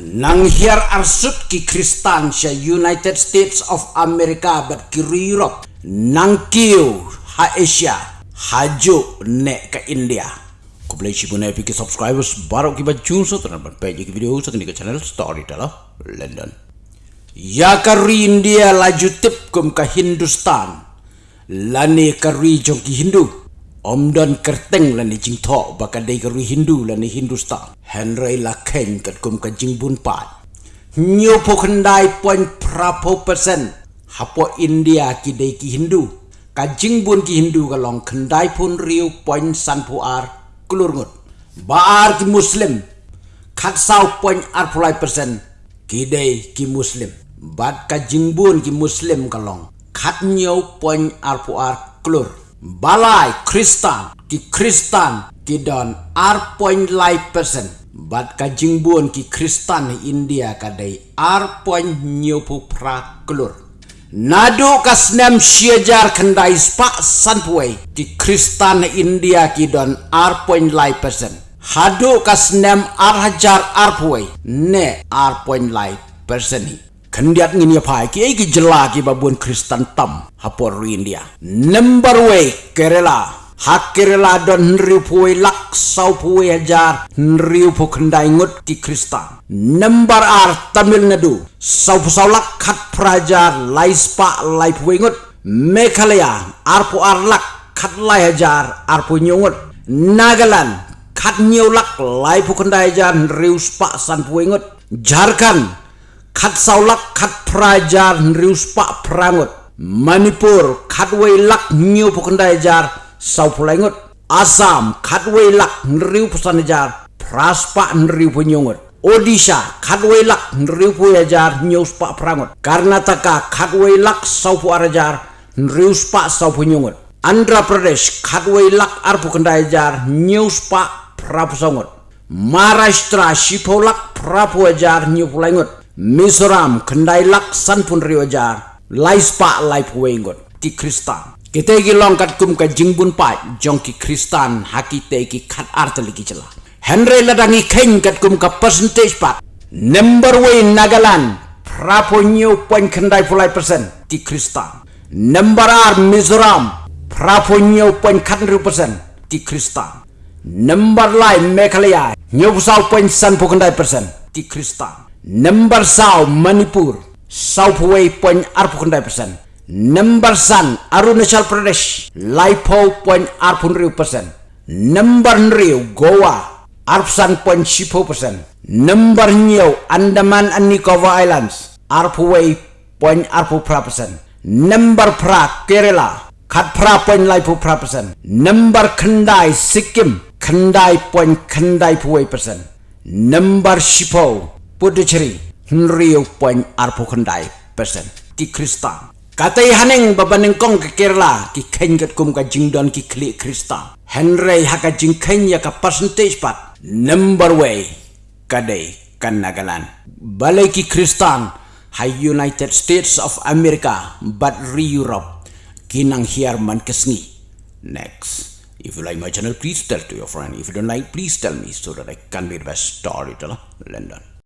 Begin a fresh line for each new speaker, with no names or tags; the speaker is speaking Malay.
nang hiar arsut ki kristan sya united states of america bat ki europe. Nang kiu ha asia haju ne ka india. Boleh si punai pikir subscribers baru ki baju so ban page ki video so ke channel story tala london. Ya ka india laju tip kum ka hindustan. Lani ka jong ki hindu Om dan kerteng la ni jing tho ba ka dei garu hindu la ni hindustan. Henry la ken kat kum ka jing bun pat. Nyo po khandai point prapo percent hapo india ki dei ki hindu. Ka jing bun ki hindu ka long khandai pun riu point san pu ar kulur ngut. Ba ar ki muslim. Khat sau point ar pulai percent ki dei ki muslim. Bat ka jing bun ki muslim ka long. Khat nyo point ar pu ar kulur balai kristan ki kristan ki don person bat ka jingbun ki kristan india ka dai ar point nyopu pra klur nadu ka snem siejar kendai spa sanpue ki kristan india ki don ar point lai person hadu ka snem ar hajar ne ar point ni Kendiat ngini apa ki ai ki jela ki babun Kristen tam hapor India. Number way Kerala. Hak Kerala don nriu puwe lak sau puwe ajar nriu pu kendai ngut ki Kristen. Number R Tamil Nadu. Sau pu sau lak prajar lai spa lai puwe ngut. Meghalaya ar pu ar lak kat lai ajar ar pu nyungut. Nagaland kat nyu lak lai pu kendai nriu spa san puwe ngut. Jharkhand khat saulak khat prajar nrius pa prangut manipur khat wei lak nyu pukandai jar sau pulangut asam khat wei lak nriu pusan jar praspa nriu punyungut odisha khat wei lak nriu puyajar nyu pa prangut karnataka khat wei lak sau pu arajar nriu pa sau punyungut andhra pradesh khat wei lak ar pukandai jar nyu pa prapusongut Maharashtra Shipolak Prapu Ajar Mizoram kendai lak san pun riwajar lai spa lai puwengot ki kristan kita gi long kat kum ka jingbun pa jong ki kristan haki te ki khat art lagi chala henry ladangi keng kat kum ka percentage pa. Number way nagaland prapo new point kendai pulai persen ki kristan number r mizoram prapo point khat ru persen ki kristan number lai meghalaya new sau point san pu kendai persen ki kristan Number Sao Manipur. South Way point arpu kendai persen. Number San Arunachal Pradesh. Laipo point arpun persen. Number Riu Goa Arpsan point sipo persen. Number New Andaman and Nicobar Islands Arpu Way point arpu persen. Number Pra Kerala Kat pra point laipo pra persen. Number Kendai Sikkim Kendai point Kendai Puway persen. Number Sipo Puducherry Nriyo point arpo kandai persen. Ki Krista. Katai haneng babaneng kong ke Kerala Ki kengat kum ka jingdon ki kli Krista. Henry haka jing kenya ka percentage pat. Number way Kadai kan nagalan Balai ki Krista Hai United States of America But re-Europe Kinang hiar man kesni Next. If you like my channel, please tell to your friend. If you don't like, please tell me so that I can be the best storyteller. London.